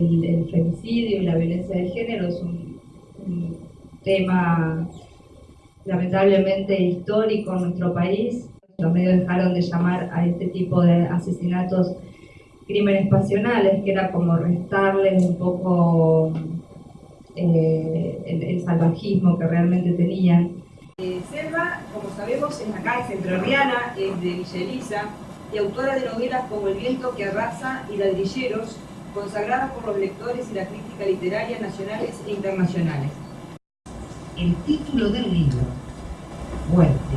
El, femicidio y la violencia de género es un, tema lamentablemente histórico en nuestro país. Los medios dejaron de llamar a este tipo de asesinatos crímenes pasionales, que era como restarles un poco eh, el, salvajismo que realmente tenían. Eh, Selva, como sabemos, es acá, es entrerriana, es de Villa Elisa, y autora de novelas como El viento que arrasa y Ladrilleros, consagradas por los lectores y la crítica literaria nacionales e internacionales. El título del libro, Fuerte,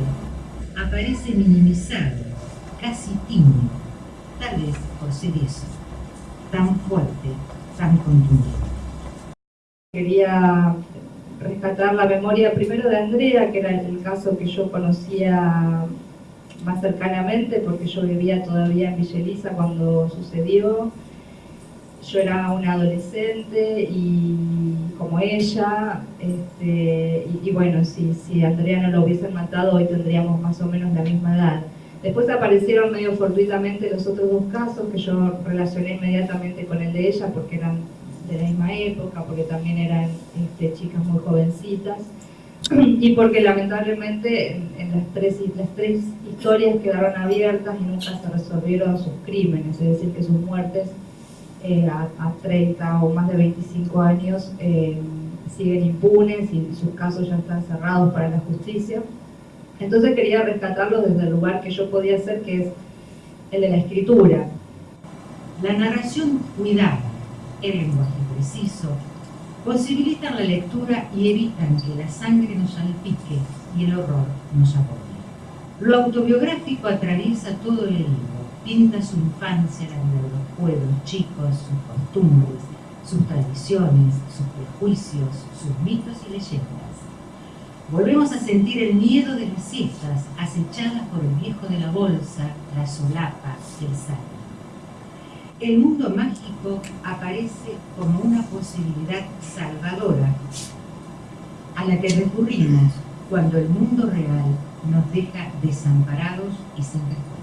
aparece minimizado, casi tímido, tal vez por ser eso, tan fuerte, tan contundente. Quería rescatar la memoria primero de Andrea, que era el caso que yo conocía más cercanamente porque yo vivía todavía en Villa cuando sucedió. Yo era una adolescente y como ella, este, y, bueno, si, si Andrea no lo hubiesen matado hoy tendríamos más o menos la misma edad. Después aparecieron medio fortuitamente los otros dos casos que yo relacioné inmediatamente con el de ella porque eran de la misma época, porque también eran este, chicas muy jovencitas y porque lamentablemente en, las, tres, las tres historias quedaron abiertas y nunca se resolvieron sus crímenes, es decir, que sus muertes eh, a, 30 o más de 25 años eh, siguen impunes y sus casos ya están cerrados para la justicia. Entonces quería rescatarlos desde el lugar que yo podía hacer, que es el de la escritura. La narración cuidada, el lenguaje preciso, posibilitan la lectura y evitan que la sangre nos salpique y el horror nos aborde. Lo autobiográfico atraviesa todo el libro, pinta su infancia, la de los pueblos chicos, sus costumbres, sus tradiciones, sus prejuicios, sus mitos y leyendas. Volvemos a sentir el miedo de las siestas acechadas por el viejo de la bolsa, la solapa, el sal el mundo mágico aparece como una posibilidad salvadora a la que recurrimos cuando el mundo real nos deja desamparados y sin respuesta.